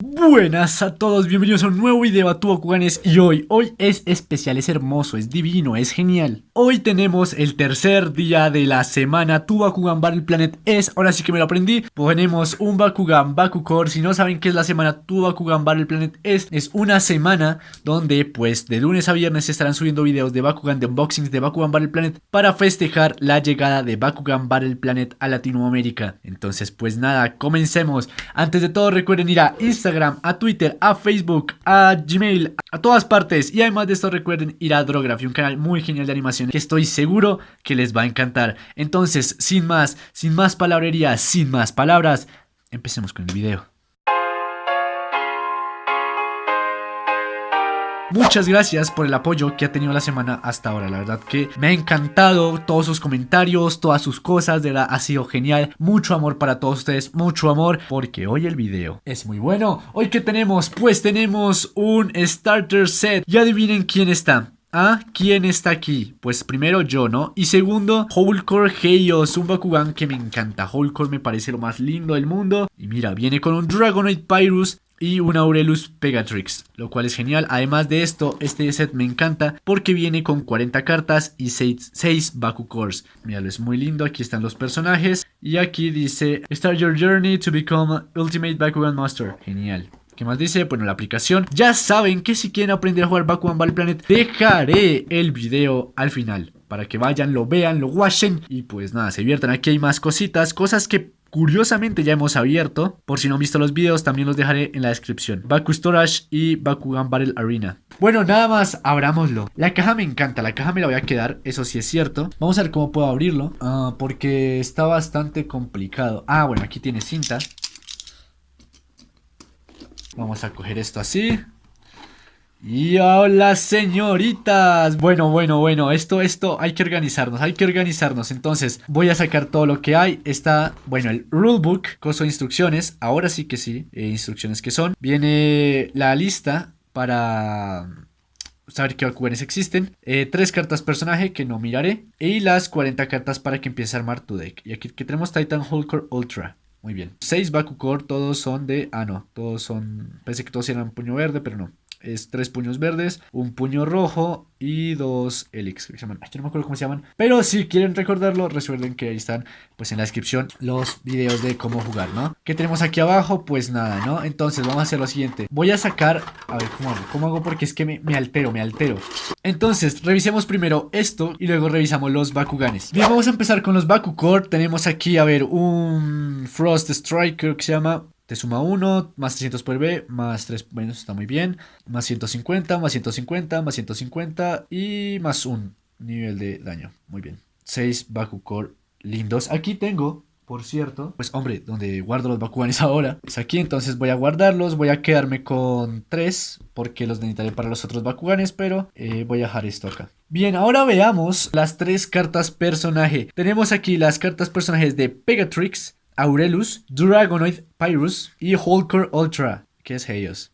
Buenas a todos, bienvenidos a un nuevo video a Tubakuganes y hoy, hoy es especial, es hermoso, es divino, es genial. Hoy tenemos el tercer día de la semana Tubakugan Battle Planet es, ahora sí que me lo aprendí Tenemos un Bakugan Bakukor, si no saben qué es la semana Tubakugan Battle Planet es Es una semana donde pues de lunes a viernes estarán subiendo videos de Bakugan, de unboxings de Bakugan Battle Planet Para festejar la llegada de Bakugan Battle Planet a Latinoamérica. Entonces pues nada, comencemos. Antes de todo recuerden ir a Instagram Instagram, a Twitter, a Facebook, a Gmail, a todas partes. Y además de esto recuerden ir a Drography, un canal muy genial de animación que estoy seguro que les va a encantar. Entonces, sin más, sin más palabrería, sin más palabras, empecemos con el video. Muchas gracias por el apoyo que ha tenido la semana hasta ahora, la verdad que me ha encantado todos sus comentarios, todas sus cosas, de verdad ha sido genial, mucho amor para todos ustedes, mucho amor, porque hoy el video es muy bueno. Hoy que tenemos, pues tenemos un starter set, y adivinen quién está. ¿Ah? ¿Quién está aquí? Pues primero yo, ¿no? Y segundo, Holcore Heios, un Bakugan que me encanta. Holcore me parece lo más lindo del mundo. Y mira, viene con un Dragonite Pyrus y un Aurelus Pegatrix, lo cual es genial. Además de esto, este set me encanta porque viene con 40 cartas y 6, 6 Bakukors. Míralo, es muy lindo. Aquí están los personajes. Y aquí dice, Start your journey to become Ultimate Bakugan Master. Genial. ¿Qué más dice? Bueno, la aplicación. Ya saben que si quieren aprender a jugar Bakugan Battle Planet, dejaré el video al final. Para que vayan, lo vean, lo watchen y pues nada, se diviertan. Aquí hay más cositas, cosas que Curiosamente ya hemos abierto, por si no han visto los videos también los dejaré en la descripción. Baku Storage y Bakugan Battle Arena. Bueno, nada más, abrámoslo. La caja me encanta, la caja me la voy a quedar, eso sí es cierto. Vamos a ver cómo puedo abrirlo, ah, porque está bastante complicado. Ah, bueno, aquí tiene cinta. Vamos a coger esto así. Y hola señoritas Bueno, bueno, bueno Esto, esto, hay que organizarnos Hay que organizarnos Entonces, voy a sacar todo lo que hay Está, bueno, el rulebook Coso de instrucciones Ahora sí que sí eh, Instrucciones que son Viene la lista Para saber qué Bakuganes existen. Eh, tres cartas personaje que no miraré. Y las 40 cartas para que empiece a armar tu deck. Y aquí que tenemos Titan Hulker Ultra. Muy bien. 6 Bakukor, todos son de... Ah, no. Todos son... Pensé que todos eran puño verde, pero no es tres puños verdes, un puño rojo y dos elix que se llaman, no me acuerdo cómo se llaman, pero si quieren recordarlo, recuerden que ahí están pues en la descripción los videos de cómo jugar, ¿no? ¿Qué tenemos aquí abajo? Pues nada, ¿no? Entonces vamos a hacer lo siguiente, voy a sacar, a ver, ¿cómo hago? ¿Cómo hago? Porque es que me, me altero, me altero. Entonces, revisemos primero esto y luego revisamos los Bakuganes. Bien, vamos a empezar con los Bakukor, tenemos aquí, a ver, un Frost Striker que se llama te suma 1, más 300 por B, más 3, bueno, está muy bien. Más 150, más 150, más 150 y más un nivel de daño. Muy bien. 6 Bakukor lindos. Aquí tengo, por cierto, pues hombre, donde guardo los Bakuganes ahora es aquí. Entonces voy a guardarlos, voy a quedarme con 3 porque los necesitaré para los otros Bakuganes, pero eh, voy a dejar esto acá. Bien, ahora veamos las tres cartas personaje. Tenemos aquí las cartas personajes de Pegatrix, Aurelus, Dragonoid Pyrus y Hulker Ultra, que es ellos.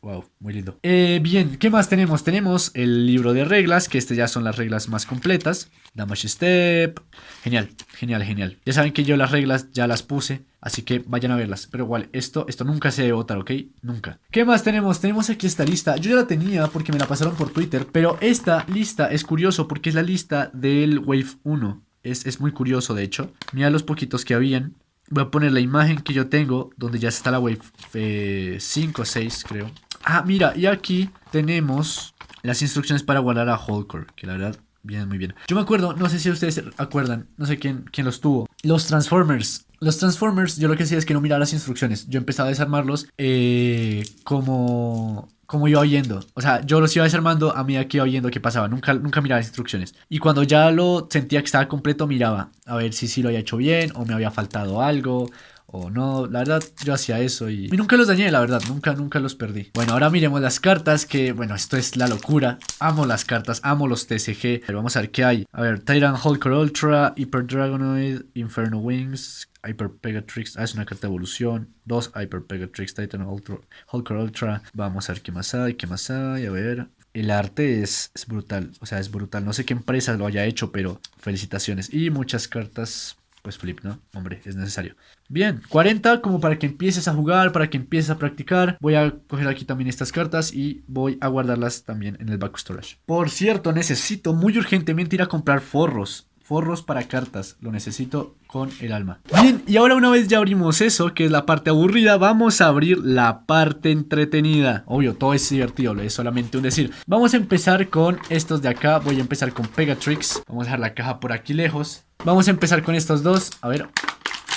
Wow, muy lindo. Eh, bien, ¿qué más tenemos? Tenemos el libro de reglas, que este ya son las reglas más completas. Damage Step. Genial, genial, genial. Ya saben que yo las reglas ya las puse, así que vayan a verlas. Pero igual, esto, esto nunca se debe votar, ¿ok? Nunca. ¿Qué más tenemos? Tenemos aquí esta lista. Yo ya la tenía porque me la pasaron por Twitter, pero esta lista es curioso porque es la lista del Wave 1. Es, muy curioso, de hecho. Mira los poquitos que habían. Voy a poner la imagen que yo tengo, donde ya está la wave 5 o 6, creo. Ah, mira, y aquí tenemos las instrucciones para guardar a Holcore, que la verdad Bien, muy bien. Yo me acuerdo, no sé si ustedes acuerdan, no sé quién, quién los tuvo. Los Transformers. Los Transformers, yo lo que hacía es que no miraba las instrucciones. Yo empezaba a desarmarlos eh, como como iba oyendo. O sea, yo los iba desarmando a medida que iba oyendo qué pasaba. Nunca, nunca miraba las instrucciones. Y cuando ya lo sentía que estaba completo, miraba a ver si sí lo había hecho bien o me había faltado algo o no. La verdad, yo hacía eso y, y, nunca los dañé, la verdad. Nunca, nunca los perdí. Bueno, ahora miremos las cartas que, bueno, esto es la locura. Amo las cartas, amo los TCG. Pero vamos a ver qué hay. A ver, Tyrant Hulker Ultra, Hyper Dragonoid, Inferno Wings, Hyper Pegatrix, ah, es una carta de evolución. Dos Hyper Pegatrix, Titan Ultra, Hulker Ultra. Vamos a ver qué más hay, qué más hay. A ver. El arte es, es brutal, o sea, es brutal. No sé qué empresa lo haya hecho, pero felicitaciones. Y muchas cartas pues flip, ¿no? Hombre, es necesario. Bien, 40 como para que empieces a jugar, para que empieces a practicar. Voy a coger aquí también estas cartas y voy a guardarlas también en el back storage. Por cierto, necesito muy urgentemente ir a comprar forros. Forros para cartas, lo necesito con el alma. Bien, y ahora una vez ya abrimos eso, que es la parte aburrida Vamos a abrir la parte entretenida. Obvio, todo es divertido, es solamente un decir. Vamos a empezar con estos de acá. Voy a empezar con Pegatrix. Vamos a dejar la caja por aquí lejos. Vamos a empezar con estos dos. A ver,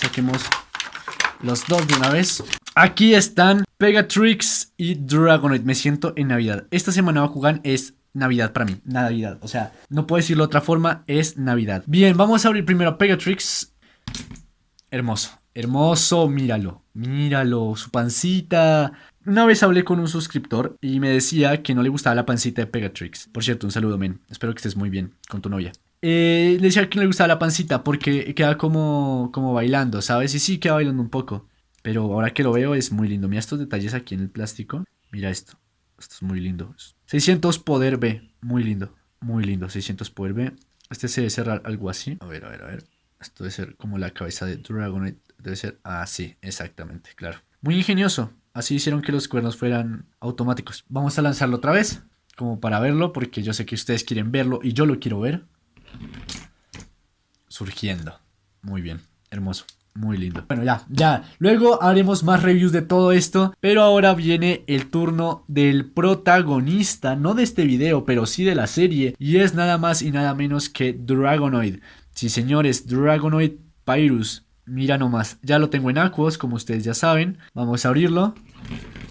saquemos los dos de una vez. Aquí están Pegatrix y Dragonoid Me siento en Navidad. Esta semana Bakugan es Navidad para mí, Navidad, o sea, no puedo decirlo de otra forma, es Navidad. Bien, vamos a abrir primero Pegatrix. Hermoso, hermoso, míralo, míralo, su pancita. Una vez hablé con un suscriptor y me decía que no le gustaba la pancita de Pegatrix. Por cierto, un saludo, men. Espero que estés muy bien con tu novia. Eh, le decía que no le gustaba la pancita porque queda como, como bailando, ¿sabes? Y sí, queda bailando un poco. Pero ahora que lo veo es muy lindo. Mira estos detalles aquí en el plástico. Mira esto. Esto es muy lindo. 600 poder B. Muy lindo. Muy lindo. 600 poder B. Este se debe cerrar algo así. A ver, a ver, a ver. Esto debe ser como la cabeza de Dragonite. Debe ser así, exactamente, claro. Muy ingenioso. Así hicieron que los cuernos fueran automáticos. Vamos a lanzarlo otra vez. Como para verlo, porque yo sé que ustedes quieren verlo y yo lo quiero ver. Surgiendo. Muy bien. Hermoso. Muy lindo. Bueno, ya, ya. Luego haremos más reviews de todo esto. Pero ahora viene el turno del protagonista. No de este video, pero sí de la serie. Y es nada más y nada menos que Dragonoid. Sí, señores, Dragonoid Pyrus. Mira nomás. Ya lo tengo en Aquos, como ustedes ya saben. Vamos a abrirlo.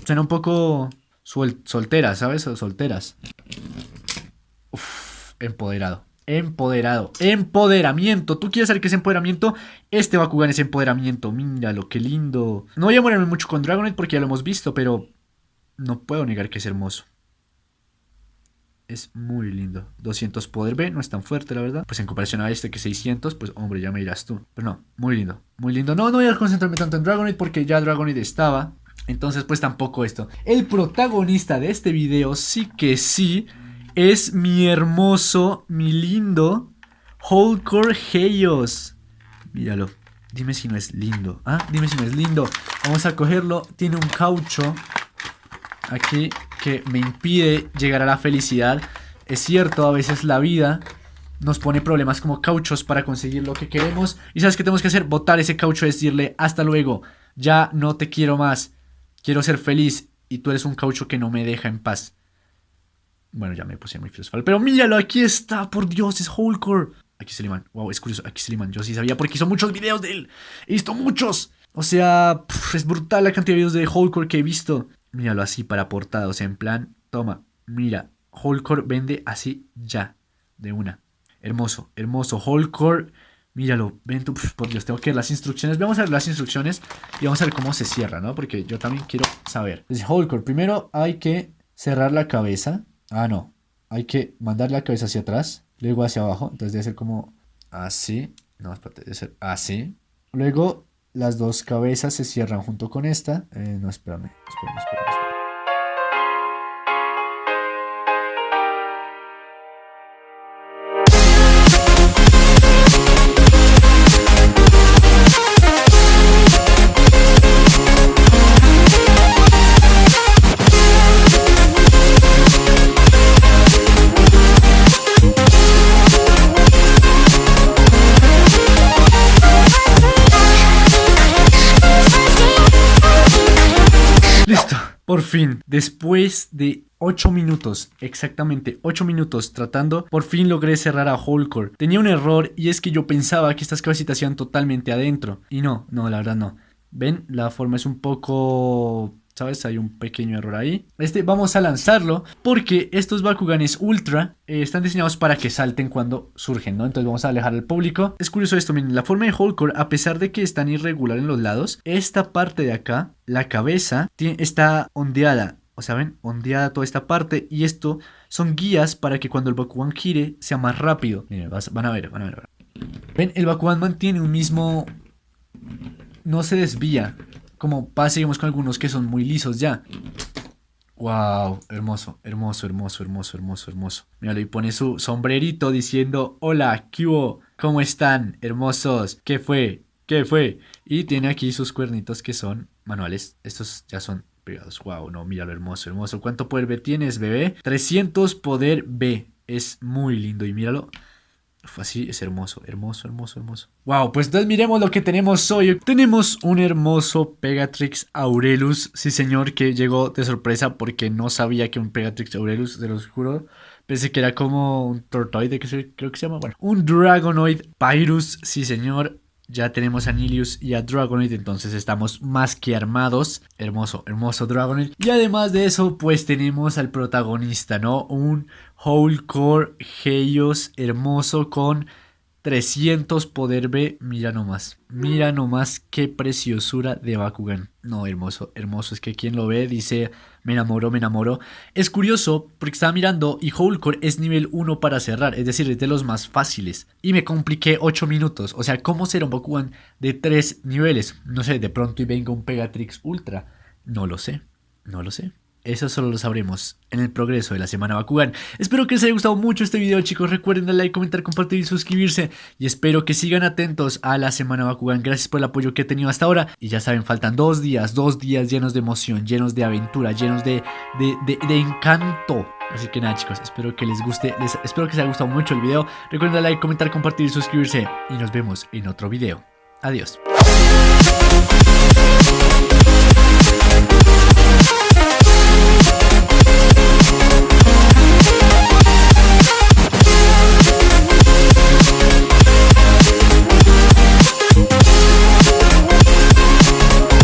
Suena un poco soltera, ¿sabes? Solteras. Empoderado. Empoderado. Empoderamiento. ¿Tú quieres saber qué es empoderamiento? Este Bakugan es empoderamiento. Míralo, qué lindo. No voy a morirme mucho con Dragonite porque ya lo hemos visto, pero no puedo negar que es hermoso. Es muy lindo. 200 poder B, no es tan fuerte, la verdad. Pues en comparación a este que 600, pues hombre, ya me dirás tú. Pero no, muy lindo, muy lindo. No, no voy a concentrarme tanto en Dragonite porque ya Dragonite estaba. Entonces, pues tampoco esto. El protagonista de este video sí que sí es mi hermoso, mi lindo Holcore Heios. Míralo. Dime si no es lindo. Ah, dime si no es lindo. Vamos a cogerlo. Tiene un caucho aquí que me impide llegar a la felicidad. Es cierto, a veces la vida nos pone problemas como cauchos para conseguir lo que queremos. Y ¿sabes qué tenemos que hacer? Botar ese caucho y decirle hasta luego. Ya no te quiero más. Quiero ser feliz y tú eres un caucho que no me deja en paz. Bueno, ya me puse muy filosofal. Pero míralo, aquí está, por Dios, es Hulkor. Aquí es Sliman. Wow, es curioso, aquí es Sliman. Yo sí sabía porque hizo muchos videos de él. He visto muchos. O sea, es brutal la cantidad de videos de Hulkor que he visto. Míralo así para portada. O sea, en plan, toma, mira. Hulkor vende así ya. De una. Hermoso, hermoso. Hulkor. Míralo, ven tú, por Dios, tengo que ver las instrucciones. Vamos a ver las instrucciones y vamos a ver cómo se cierra, ¿no? Porque yo también quiero saber. Entonces, Hulkor, primero hay que cerrar la cabeza. Ah, no. Hay que mandar la cabeza hacia atrás, luego hacia abajo. Entonces debe ser como así. No, espérate, debe ser así. Luego las dos cabezas se cierran junto con esta. Eh, no, espérame, espérame, espérame. Fin, después de 8 minutos, exactamente 8 minutos tratando, por fin logré cerrar a Holcore. Tenía un error y es que yo pensaba que estas cabecitas iban totalmente adentro. Y no, no, la verdad no. ¿Ven? La forma es un poco ¿Sabes? Hay un pequeño error ahí. Este, vamos a lanzarlo porque estos Bakuganes Ultra eh, están diseñados para que salten cuando surgen, ¿no? Entonces vamos a alejar al público. Es curioso esto, miren, la forma de Holcore, a pesar de que es tan irregular en los lados, esta parte de acá, la cabeza, está ondeada. O sea, ven, ondeada toda esta parte y esto son guías para que cuando el Bakugan gire sea más rápido. Miren, van a ver, van a ver. Ven, el Bakugan mantiene un mismo... No se desvía como seguimos con algunos que son muy lisos ya. Wow, hermoso, hermoso, hermoso, hermoso, hermoso, hermoso. Míralo, y pone su sombrerito diciendo, hola, ¿qué? ¿Cómo están, hermosos? ¿Qué fue? ¿Qué fue? Y tiene aquí sus cuernitos que son manuales. Estos ya son privados. Wow, no, mira lo hermoso, hermoso. ¿Cuánto poder B tienes, bebé? 300 poder B. Es muy lindo y míralo. Así es hermoso, hermoso, hermoso, hermoso. Wow, pues entonces miremos lo que tenemos hoy. Tenemos un hermoso Pegatrix Aurelus. Sí, señor, que llegó de sorpresa porque no sabía que un Pegatrix Aurelus, se los juro. Pensé que era como un Tortoide, que creo que se llama. Bueno, un Dragonoid Pyrus, sí señor. Ya tenemos a Nilius y a Dragonoid, entonces estamos más que armados. Hermoso, hermoso Dragonoid. Y además de eso, pues tenemos al protagonista, ¿no? Un Whole Core Heios hermoso con 300 poder B, mira nomás, mira nomás qué preciosura de Bakugan. No, hermoso, hermoso, es que quien lo ve dice, me enamoro, me enamoro. Es curioso porque estaba mirando y Core es nivel 1 para cerrar, es decir, es de los más fáciles. Y me compliqué 8 minutos, o sea, ¿cómo será un Bakugan de 3 niveles? No sé, de pronto y venga un Pegatrix Ultra. No lo sé, no lo sé. Eso solo lo sabremos en el progreso de la semana Bakugan. Espero que les haya gustado mucho este video chicos. Recuerden darle like, comentar, compartir y suscribirse. Y espero que sigan atentos a la semana Bakugan. Gracias por el apoyo que he tenido hasta ahora. Y ya saben, faltan dos días, dos días llenos de emoción, llenos de aventura, llenos de, de, encanto. Así que nada chicos, espero que les guste, espero que les haya gustado mucho el video. Recuerden darle like, comentar, compartir y suscribirse. Y nos vemos en otro video. Adiós.